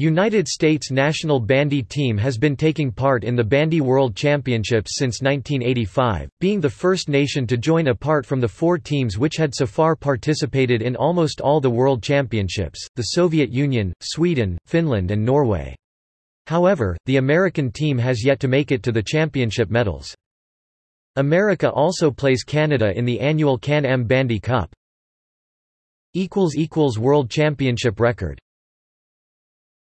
United States national bandy team has been taking part in the Bandy World Championships since 1985, being the first nation to join apart from the four teams which had so far participated in almost all the World Championships, the Soviet Union, Sweden, Finland and Norway. However, the American team has yet to make it to the championship medals. America also plays Canada in the annual Can-Am Bandy Cup. World Championship record